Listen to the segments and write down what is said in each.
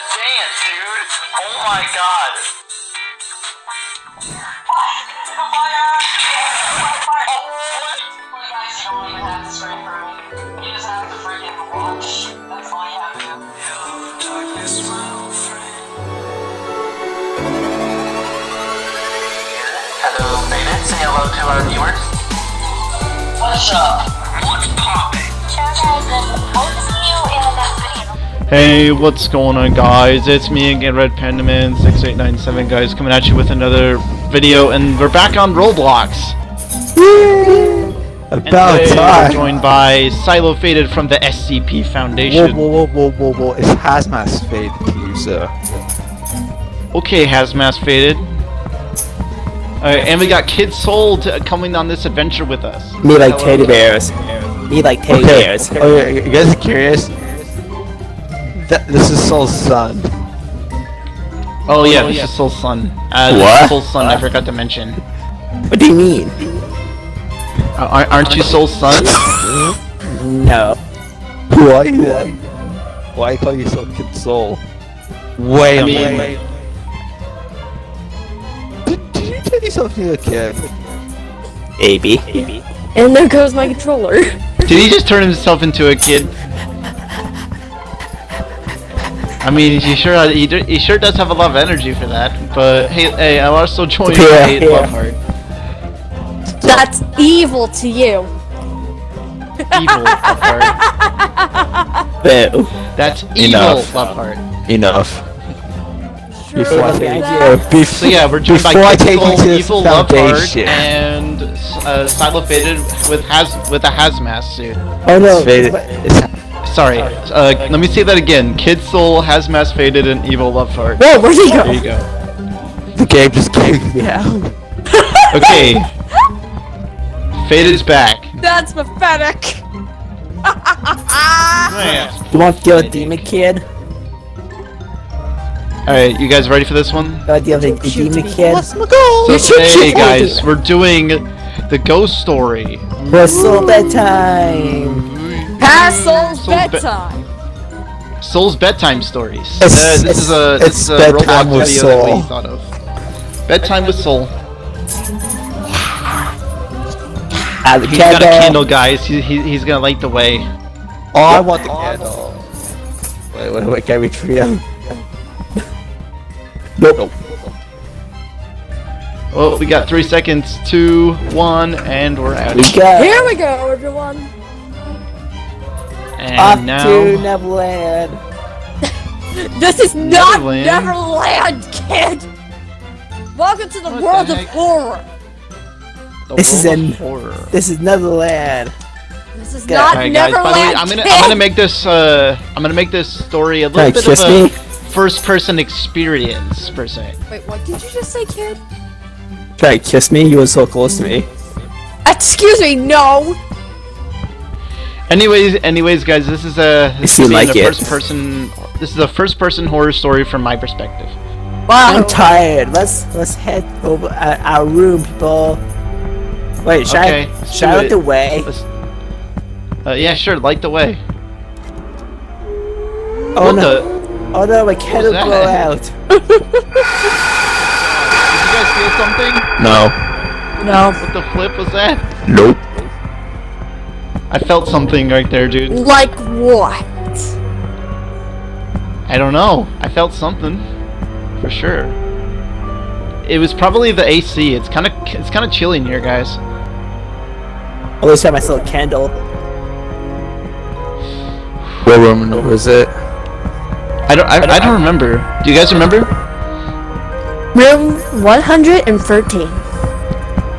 dance, dude. Oh my god. Say hello to our viewers. What's up? What's poppin'? Hey, what's going on guys? It's me again, Red Pandaman 6897 guys, coming at you with another video, and we're back on Roblox. And About today we're joined by Silo Faded from the SCP Foundation. whoa, whoa, whoa, whoa, whoa! It's Hazmat's fate to you, sir. Okay, Hazmat Faded. Alright, and we got Kid Soul to, coming on this adventure with us. Me like teddy bears. Me like teddy Okay. bears. Oh, you guys are curious? That this is Soul's son. Oh yeah, this is Soul's son. Uh, this What? is Soul's son, I forgot to mention. What do you mean? Uh, aren't- aren't you Soul's son? No. Who are you then? Why call you Soul Kid Soul? Wait I a mean- minute. Did, did you turn yourself into a kid? AB. And there goes my controller. Did he just turn himself into a kid? I mean, he sure he, do- he sure does have a lot of energy for that. But hey, hey, I'm also joined Yeah, Eight yeah. Loveheart. That's evil to you. Evil Loveheart. Boo. That's evil Enough. Loveheart. Enough. Before I Sure, take that- you, So yeah, we're joined by Before I take you to this Evil Loveheart, and uh, Silo Faded with has with a hazmat suit. Oh no. It's faded. It's, Sorry, uh, let me say that again. Kid Soul, Hazmat Faded, and Evil Loveheart. Whoa, where'd he go? There you go. the game just kicked me out. Okay. Faded's back. That's pathetic. Man. You want to kill a demon kid? Alright, you guys ready for this one? You want to deal with a demon kid? So You should today, guys, we're doing the ghost story. What's soul bedtime? Past Soul's Soul's be- bedtime. Soul's bedtime stories. It's- Uh, this is a it's this is a bedtime Roblox with video that we thought of. Bedtime with Soul. Ah, the He's got a candle. candle, guys. He, he, he's gonna light the way. Oh, I want the candle. Wait, wait, wait, can I reach for you? Nope. Oh, we got three seconds. Two, one, and we're out. We go. Here we go, everyone. And Up now, to Neverland. This is not Neverland. Neverland, kid. Welcome to the What world the of horror. the This is world an- of horror. This is Neverland. This is Go. not Alright, guys. Neverland, By the way, I'm gonna kid. I'm gonna make this uh I'm gonna make this story a little Hey, bit of a me. first-person experience per se. Wait, what did you just say, kid? Try to kiss me? You were so close to me. Excuse me, no. Anyways, anyways, guys, this is a this You is like a it. first-person. This is a first-person horror story from my perspective. Wow. I'm tired. Let's let's head over uh, our room, people. Wait, should Okay, I let's should I light it. the way? Uh, yeah, sure. Light the way. Oh what no! the? Oh no! My candle that? blew out. Did you guys feel something? No. No. What the flip was that? Nope. I felt something right there, dude. Like what? I don't know. I felt something, for sure. It was probably the AC. It's kind of it's kind of chilly in here, guys. At least I have my little candle. What room was it? I don't I, I don't remember. Do you guys remember? Room 113.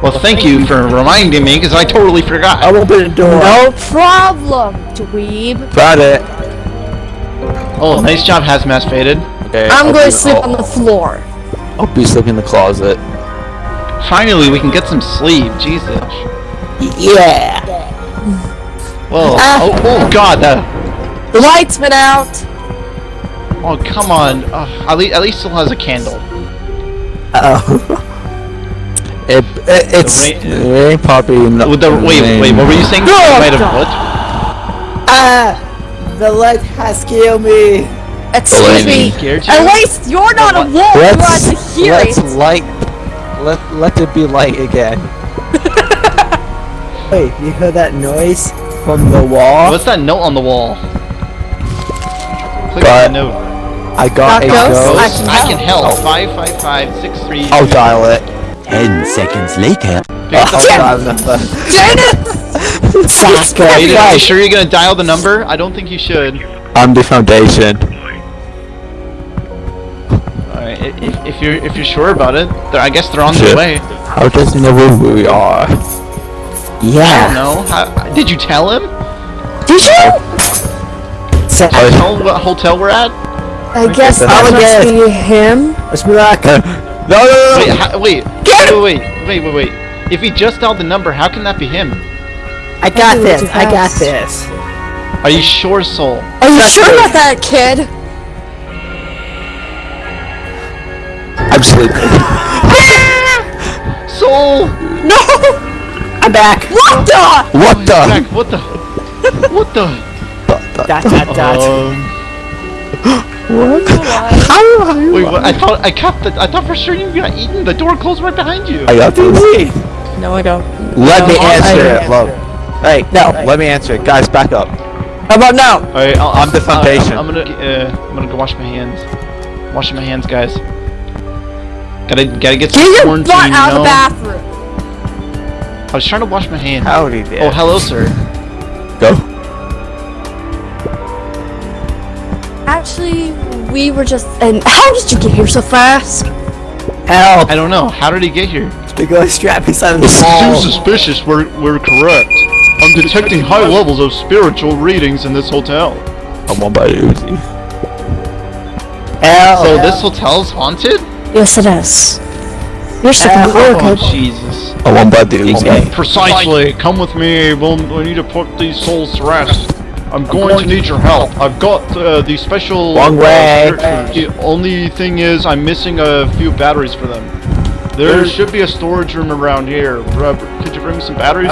Well, thank you for reminding me, because I totally forgot. I'll open the door. No problem, dweeb. Got it. Oh, nice job, Hazmat Faded. Okay. I'm I'll going to sleep I'll- on the floor. I'll be sleeping in the closet. Finally, we can get some sleep. Jesus. Yeah. Whoa. Ah. Oh, oh God. That. The lights went out. Oh, come on. Uh, at least, at least still has a candle. Uh oh. It, it it's rain- it ain't probably. With the wait, wait. What were you saying? Oh, Might have God. what? ah! The light has killed me. Excuse me. You? At least you're not a wolf. You Let's, had to hear let's it. light. Let let it be light again. Wait, you heard that noise from the wall? What's that note on the wall? Click But- on the note. I got Not a ghosts? ghost. I Ghost, can I can help. help. Five five five six three. I'll dial it. Ten seconds later. I'll dial the number. Are you, are guys, sure you're gonna dial the number? I don't think you should. I'm the foundation. Alright, if, if you're if you're sure about it, they're, I guess they're on Shit. their way. How does he know where we are? I don't yeah. know. How, did you tell him? Did you? Saka, Tell him what hotel we're at? I guess that that must must be him. let's be like, no, no, no, Wait, no. how, wait, wait, wait, wait, wait, wait. If he just dialed the number, how can that be him? I got Ooh, this, I got this. Are you sure, Soul? Are you That's sure good. about that, kid? I'm sleeping. Soul! No! I'm back. What the? What the? Zach, what the? What the? Dot, dot, dot. Um, wait, what? I thought I kept the. I thought for sure you got eaten. The door closed right behind you. I got this. No, I don't. Let me answer it, love. Hey, no, let me answer it. Guys, back up. How about now? Alright, I'll, I'm the I'll- foundation. I'm, gonna. Uh, I'm gonna go wash my hands. Washing my hands, guys. Gotta gotta get some Get your butt out of the bathroom. I was trying to wash my hands. Howdy there. Oh, hello, sir. Go. We were just. And how did you get here so fast? Help! I don't know. How did he get here? The ghost trap inside of the Seems wall. suspicious. We're we're correct. I'm detecting high levels of spiritual readings in this hotel. I'm one by Uzi. Help! So this hotel's haunted? Yes, it is. You're so Uh, weird, Oh. Jesus! I'm one by the Uzi. Precisely. Come with me. We'll, we need to put these souls to rest. I'm going to need your help. I've got uh, the special. Wrong uh, way. The only thing is, I'm missing a few batteries for them. There should be a storage room around here. Rob, could you bring me some batteries?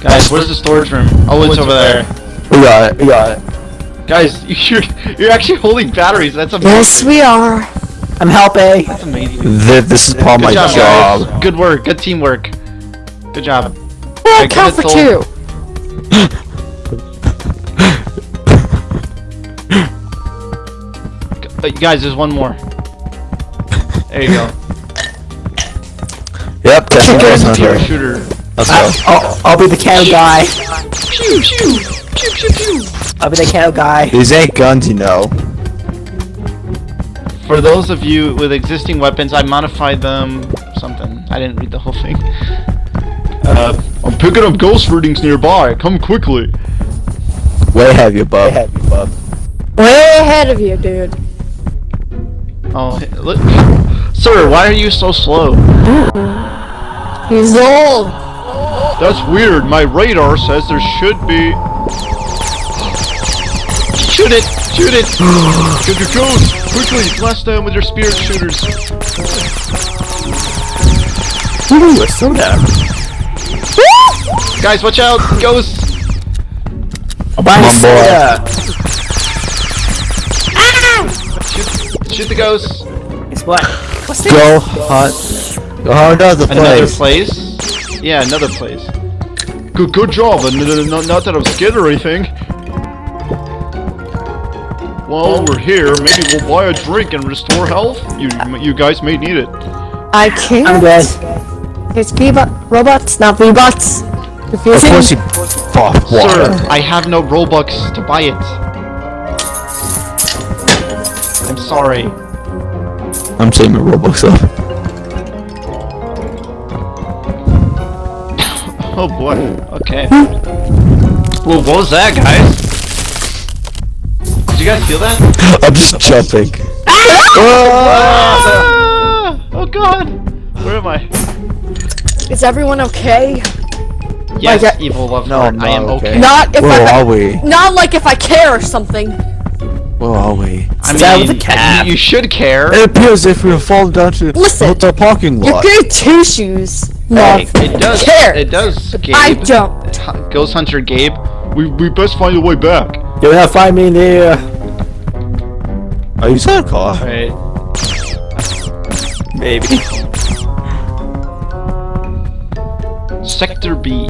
Guys, where's the storage room? Oh, it's over there. We got it. We got it. Guys, you're you're actually holding batteries. That's amazing. Yes, we are. I'm helping. That's amazing. Th- This is part of Good my job, job. Good work. Good teamwork. Good job. Well, Alright, count for it two. till- Uh, guys, there's one more. There you go. Yep, testing Guys, ghost here, shooter. Let's I'll, go. I'll, I'll be the cow guy. Pew pew pew pew pew. I'll be the cow guy. These ain't guns, you know. For those of you with existing weapons, I modified them. Something. I didn't read the whole thing. Uh, I'm picking up ghost readings nearby. Come quickly. Way have you, bub. Way ahead of you, dude. Oh, look. Sir, why are you so slow? He's old. That's weird. My radar says there should be. Shoot it! Shoot it! Get your ghost! Quickly, blast them with your spirit shooters. Ooh, a soda. Guys, watch out! Ghosts! I'll Come a on, boy. soda. Ah! Shoot, shoot the ghosts! It's what? What's this? Go hunt. Go hunt another Another place. place? Yeah, another place. Good, good job. and n- n- Not, not that I'm scared or anything. While we're here, maybe we'll buy a drink and restore health. You, you guys may need it. I can't. I'm good. It's V-bot robots, not V-bots. Of course you fuck water. Sir, I have no Robux to buy it. I'm sorry. I'm saving my Robux up. Oh boy. Okay. Well, what was that, guys? Did you guys feel that? I'm just jumping. Ah! Oh god! Where am I? Is everyone okay? Yes, Like, evil love No, heart. I'm I am okay. okay. Not if Where I. are we? Not like if I care or something. Where are we? I Down mean, with the cab. you should care. It appears if we fall down to Listen, the parking lot. You're lot. good two shoes. Hey, it does. care. It does. Gabe. I don't. Ghost Hunter Gabe. We we best find a way back. You're gonna find me there. Are you in a car? Right. Maybe. Sector B.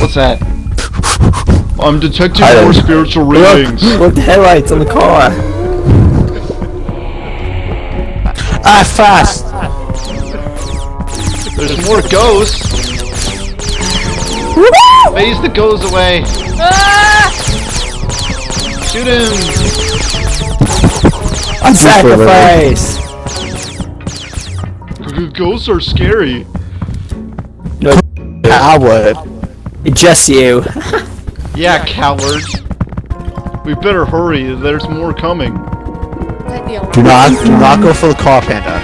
What's that? I'm detecting I more spiritual Look, readings. look the headlights on the car. Ah, fast! There's more ghosts. Phase the goes away. Shoot him. On sacrifice. G- Ghosts are scary. No, Coward. just you. Yeah, coward. We better hurry. There's more coming. Do not, do not go for the car, Panda.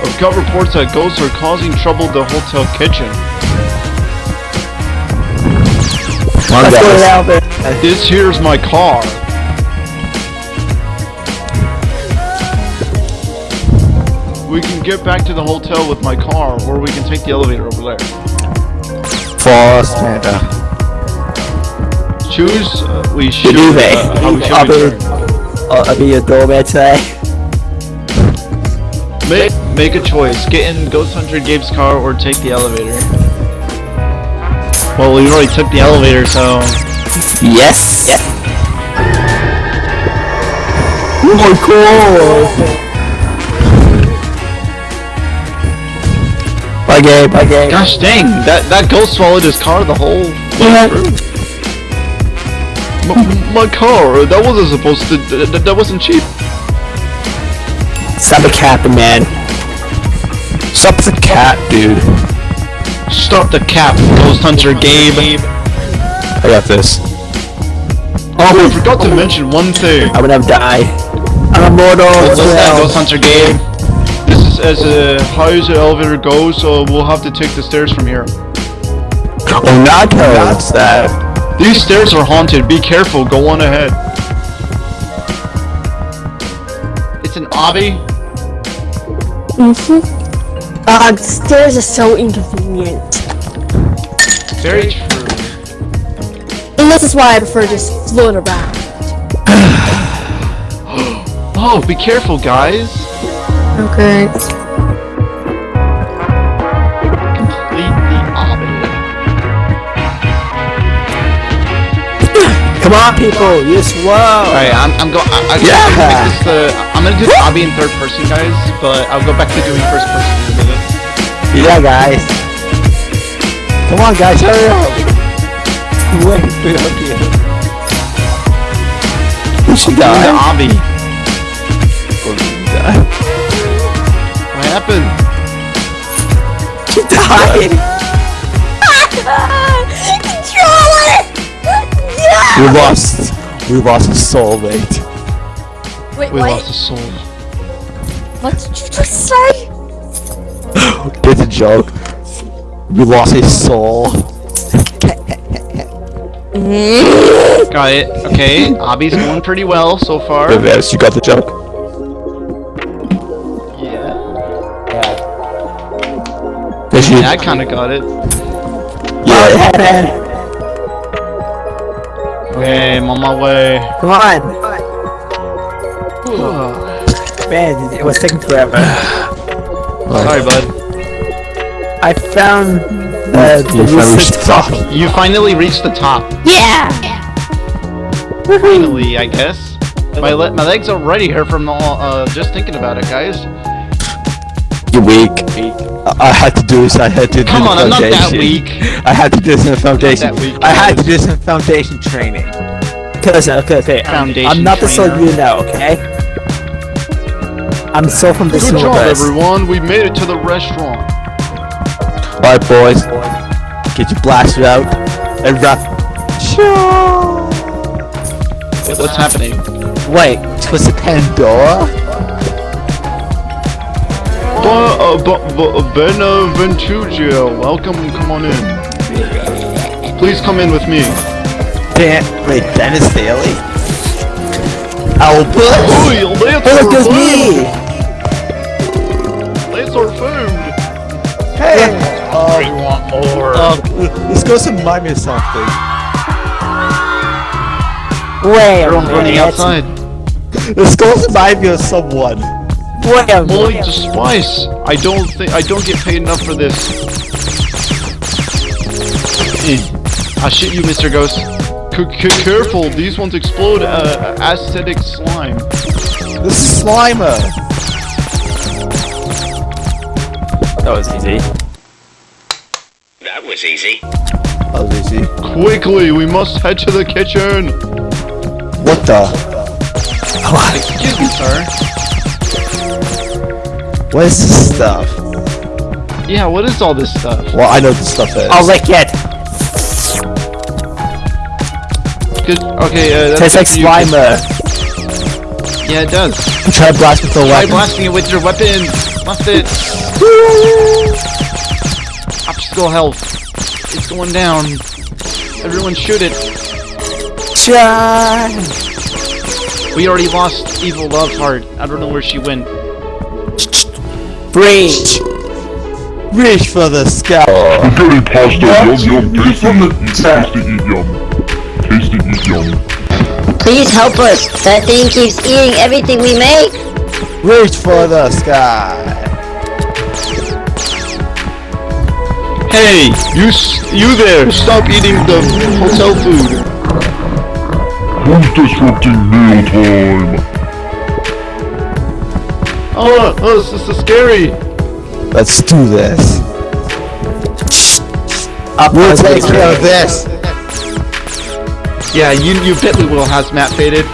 I've got reports that ghosts are causing trouble at the hotel kitchen. Let's go guys. down there. This here's my car. We can get back to the hotel with my car, or we can take the elevator over there. Fast, Panda. Choose. Uh, we should. Uh, how we should I'll be, I'll be your doorman today. Make make a choice. Get in Ghost Hunter Gabe's car or take the elevator. Well, we already took the elevator, so Yes. Yes! Oh my god. Bye Gabe, bye Gabe. gosh dang, that that ghost swallowed his car the whole way through. M- my car, that wasn't supposed to. That, that wasn't cheap. Stop the capping, man. Stop the cat, dude. Stop the cap, Ghost Hunter Gabe. I got this. Oh, I forgot to mention one thing. I'm gonna die. I'm immortal What's that. Ghost Hunter Gabe? This is as uh, high as the elevator goes, so we'll have to take the stairs from here. Oh, not that's that. These stairs are haunted. Be careful. Go on ahead. It's an obby. Mm-hmm. Uh, the stairs are so inconvenient. Very true. And this is why I prefer just floating around. Oh, be careful, guys. Okay. Completely obby. Come on, people, you're slow. Alright, I'm, I'm going. I, I, Yeah. I'm gonna make this the. I'm gonna do the obby in third person, guys. But I'll go back to doing first person in a minute. Yeah, guys. Come on, guys, hurry up. Wait, wait up here. We should Doing the die. obby. What happened? She died. Control it. We lost. We lost a soulmate. Wait, We what? lost a soul. What did you just say? It's a joke. We lost his soul. Got it. Okay, obby's going pretty well so far. Reverse, you got the joke. Yeah. Did you? Yeah, I kind of got it. Yeah. Okay, I'm on my way. Come on. Man, it was taking forever. Sorry, bud. I found uh, the You finally reached the top. You finally reached the top. Yeah! Finally, I guess. My le my legs are ready here from all, uh, just thinking about it, guys. You're weak. I, I had to do this. I had to do Come the on, I'm not that weak. I had to do this in the foundation. weak, I had to do this in foundation training. Okay, okay, okay. Foundation I'm not the soul trainer. you know, okay? I'm so from the Good job, universe. everyone. We made it to the restaurant. Alright, boys. Get your blaster out and wrap. What's happening? Wait, was it Pandora? But, uh, but, but, Benaventugia, welcome. Come on in. Please come in with me. Dan, wait, Dennis Daly? Albert! Oi, let's Hey, look, our there's me! food! Let's our food! Hey! Um, We want more. um, let's go and buy me something. Wait a Everyone's running outside. Let's go and buy me someone. Wait a Well, minute. just spice. I don't think I don't get paid enough for this. I shit you, Mr. Ghost. C c careful, these ones explode uh, acidic slime. This is Slimer. That was easy. That was easy. Oh, easy. Quickly, we must head to the kitchen. What the? Excuse me, sir. What is this stuff? Yeah, what is all this stuff? Well, I know what this stuff is. I'll lick it. Good. Okay, uh, that's Tastes like good for. Slimer. Yeah, it does. Try to blast with the Try weapon. blasting it with your weapon. Blast it. Obstacle health. It's going down. Everyone shoot it. Shine. We already lost Evil Love Heart. I don't know where she went. Breach. Reach for the sky. Getting pasta, yum yum, tasty, eat, tasty, eat yum. Tasty, eat yum. Please help us. That thing keeps eating everything we make. Reach for the sky. Hey, you you there! Stop eating the hotel food. Who's disrupting mealtime? Oh, uh, oh, this, this is scary. Let's do this. Up We'll goes take care of this. Yeah, you you bet we will Hazmat faded.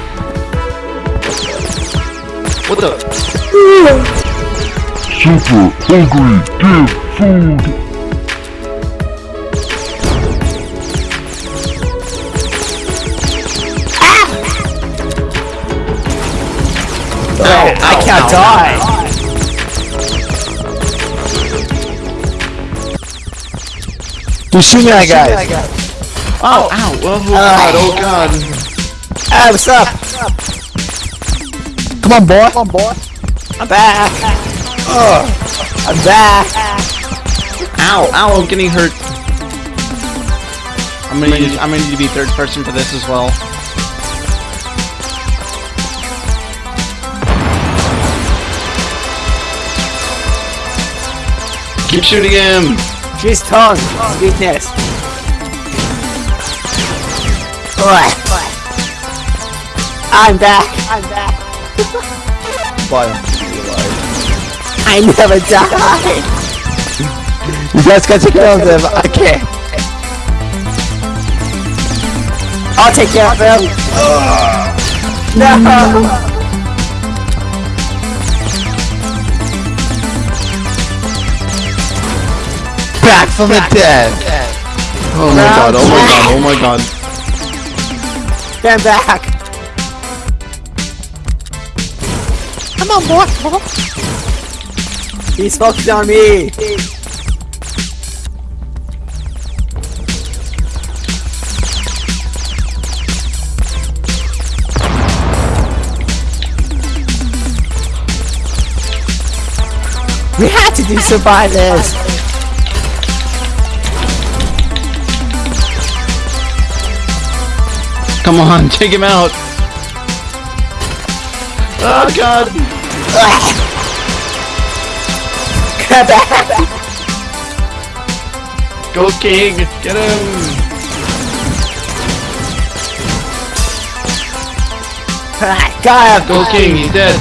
What the? Super hungry, give food. Oh, I can't die. Do shoot me, guys. Oh, ow! Oh, god! Oh god! Hey, what's up? Come on, boy. Come on, boy. I'm back. I'm back. Ow! Ow! I'm getting hurt. I'm gonna need, I'm gonna need to be third person for this as well. Keep shooting him! She's tongue. Weakness. Oi. I'm back. I'm back. Bye. I never die. You guys gotta take care of them. I can't. I'll take care of them! Ah. No. From the dead. Oh my god! Oh my god! Oh my god! Stand back. Come on, boy. He's focused on me. We had to do survive this. Come on, take him out! Oh god! Go King! Get him! Got. Go King! He's dead!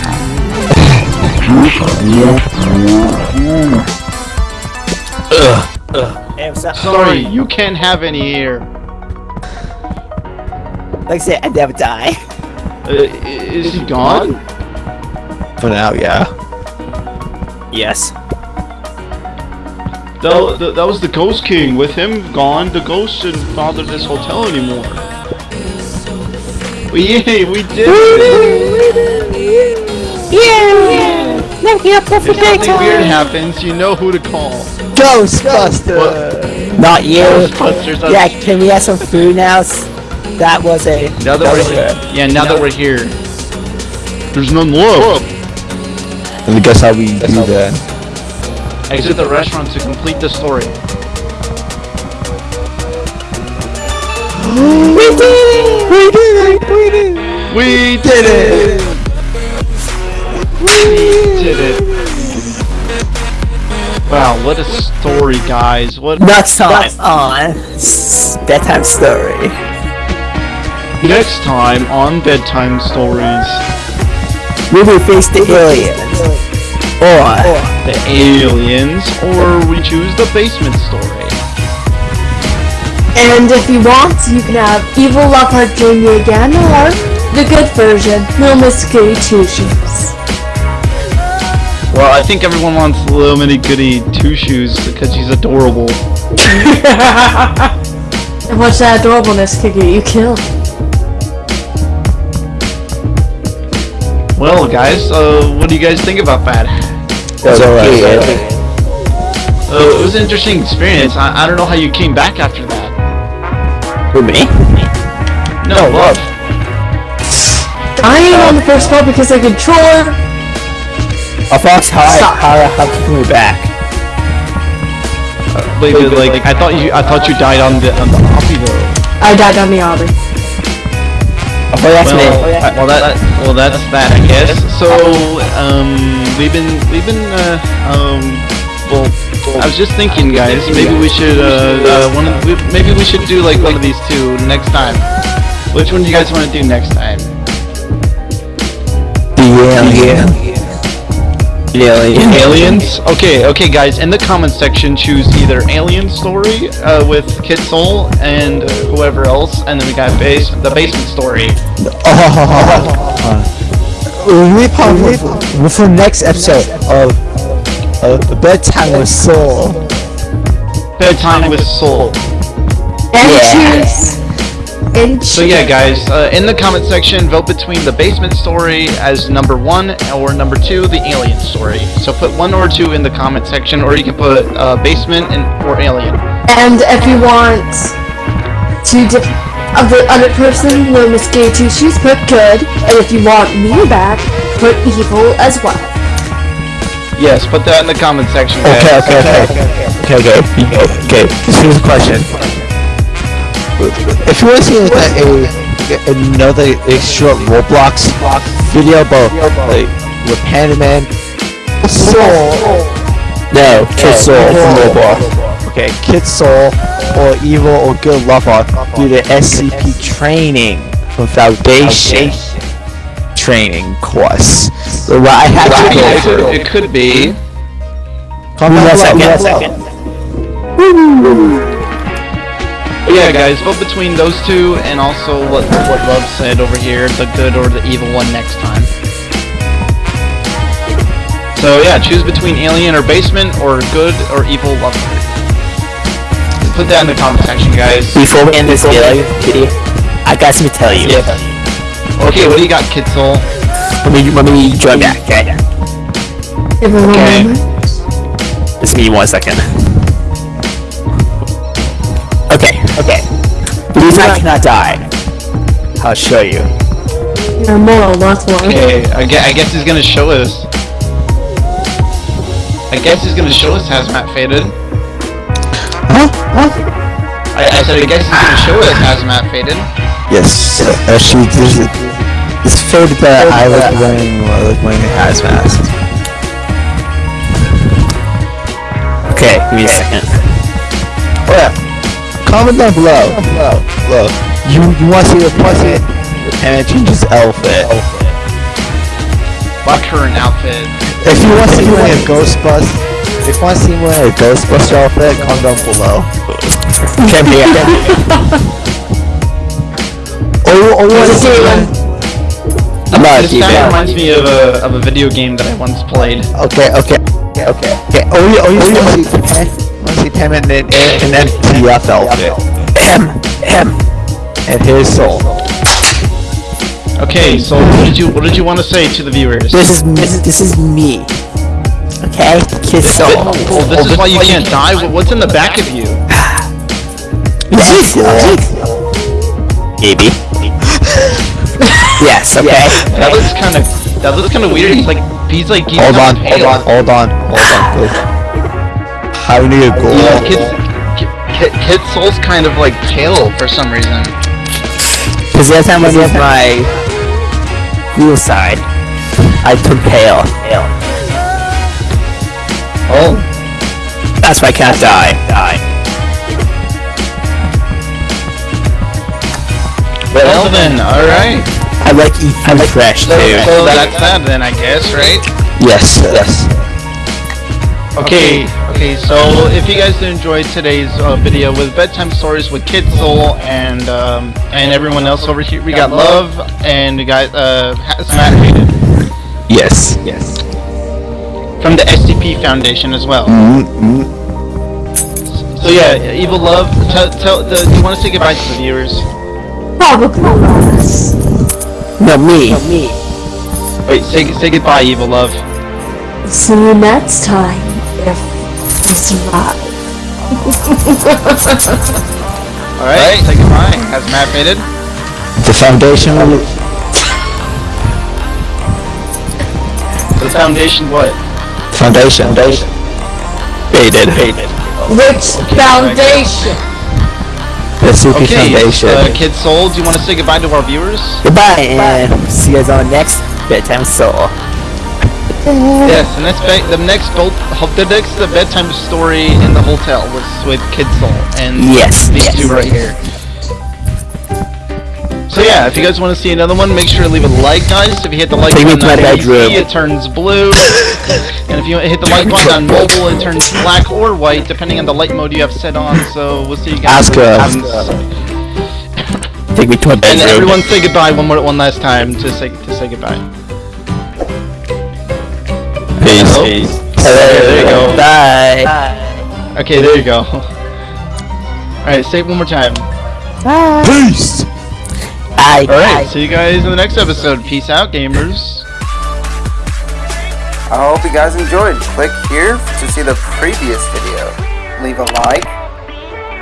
Hey, what's? Sorry, you can't have any here. Like I said, I never die. Uh, i- is he gone? For now, yeah. Yes. That, that, that was the Ghost King. With him gone, the ghost didn't bother this hotel anymore. Well, yay, we did it! Yeah! Never get up for If something weird happens, you know who to call. Ghostbuster. Not you. Ghostbusters. Yeah, can we have some food now? S- That was a. Now that that we're a- yeah, now that we're here. There's none left. And guess how we do that? Exit the restaurant to complete the story. We did it! We did it! We did it! We did it! We did it! Wow, what a story, guys. What Next time on S- bedtime story. Next time on bedtime stories? We will face the aliens. Or The aliens, or we choose the basement story. And if you want, you can have Evil Lockhart Jr. again, or the good version, Little Miss Goody Two Shoes. Well, I think everyone wants Little Minnie Goody Two Shoes because she's adorable. And watch that adorableness could get you killed. Well, guys, uh, what do you guys think about that? That's alright. Uh, it was an interesting experience. I, I don't know how you came back after that. for me? No, love. Dying on the first part because the controller. Of course, how I, Stop. how I how to me back. Wait, but, like, I thought you, I thought you died on the, on the Hoppy though. I died on the Aubrey. Oh, that's well, me. I- well, that, well, that's that, I guess. So, um, we've been, we've been, uh, um, well, I was just thinking, guys, maybe we should, uh, uh one of, we, maybe we should do like one of these two next time. Which one do you guys want to do next time? The alien. The alien. Aliens? Okay, okay, guys. In the comment section, choose either Alien Story uh, with Kid Soul and uh, whoever else, and then we got base the Basement Story. Oh, we probably for next episode of of bedtime with Soul. Bedtime with Soul. And Yeah. Choose. And So yeah, guys, uh, in the comment section, vote between the Basement Story as number one or number two, the Alien Story. So put one or two in the comment section, or you can put uh, Basement and or Alien. And if you want to dip of the other person, Little Miss Goody Two Shoes, put good. And if you want me back, put evil as well. Yes, put that in the comment section. guys. Okay, okay, okay, okay, okay, okay. Here's a question. If you want to see like a, a another a short Roblox video about like with Panda Man, Soul, no, Kid Soul from Roblox. Okay, Kid Soul or Evil or Good Lover do the SCP training from Foundation training course. So what I have to go it, could, through. it could be. Comment Give me a below. second. Yeah, guys, vote between those two and also what what Love said over here, the good or the evil one next time. So yeah, choose between alien or basement or good or evil lover. Put that in the comment section, guys. Before we end this video, video, I got something to tell you. Yeah. Okay, what do you got, Kid Soul? Let me let me join back. Okay. Give Okay. moment. Just give me one second. Okay, okay. The reason I cannot die, I'll show you. You're immortal, that's why. Okay, I guess, I guess he's gonna show us. I guess he's gonna show us Hazmat Faded. Huh? Huh? I, I said I guess he's gonna show us Hazmat Faded. Yes, actually, this is it's faded that I like wearing I like wearing a hazmat. Okay, give me a second. Oh yeah, comment down below. Below, below. You you want to see the pussy? The Panda changes outfit. My current outfit. If you want to see me wearing a Ghostbust, if you want to see me wearing a Ghostbuster outfit, comment down below. Okay, me Or or you want to see I'm not a This kind of reminds me of a of a video game that I once played. Okay, okay, okay, okay. okay. Or you or you want to see Pan, want to see in an in an MTF outfit. M M and his soul. Okay, so what did you what did you want to say to the viewers? This is this is, me. Okay, kiss soul. Oh, this is why you can't die. Wh- What's in the back of you? Yes, maybe. yes. Okay. That looks kind of That looks kind of weird. He's like, he's like, he's Hold on, kinda hold on, hold on, hold on, please. I need a goal. Yeah, Kid, Kid, Kid Soul's kind of like pale for some reason. Cause every time I use my wheel side, I turn pale. pale. Oh. That's why I can't die. Die. Well then, alright. I like eat food fresh So, too. so that's that then, I guess, right? Yes, yes. Okay, okay, so if you guys enjoyed today's uh, video with bedtime stories with Kid Soul and um, and everyone else over here, we got Love and we got uh, Hazmat Yes. Yes. from the SCP Foundation as well. Mm-hmm. So yeah, Evil Love, tell, tell the, do you want to say goodbye to the viewers? Probably not. No, me. Me. Wait, say say goodbye, Evil Love. See you next time if we survive. All right, say goodbye. Hazmat Hated. The foundation. The Foundation what? Foundation. Foundation. Faded. Faded. Which foundation? The CP Okay, Foundation. uh, Kid Soul, do you want to say goodbye to our viewers? Goodbye, and see you guys on the next bedtime soul. Yes, and that's ba- the next bolt, the next the bedtime story in the hotel was with Kid Soul and Yes, these yes. two right here. So yeah, if you guys want to see another one, make sure to leave a like, guys. If you hit the like Take button to on. PC, it turns blue, and if you hit the like button on mobile, it turns black or white, depending on the light mode you have set on. So we'll see you guys. Ask her. Take me to And bedroom. everyone say goodbye one more, one last time to say to say goodbye. Peace. Hello? Peace. Okay, there you go. Bye. Okay, there you go. All right, say it one more time. Bye. Peace. Bye. Alright, see you guys in the next episode. Peace out, gamers. I hope you guys enjoyed. Click here to see the previous video. Leave a like.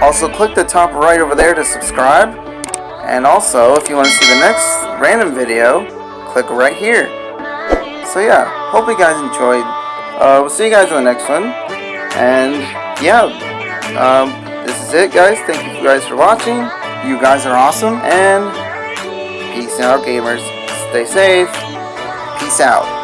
Also, click the top right over there to subscribe. And also, if you want to see the next random video, click right here. So yeah, hope you guys enjoyed. Uh, we'll see you guys in the next one. And yeah, um, this is it, guys. Thank you guys for watching. You guys are awesome. And peace out, gamers. Stay safe. Peace out.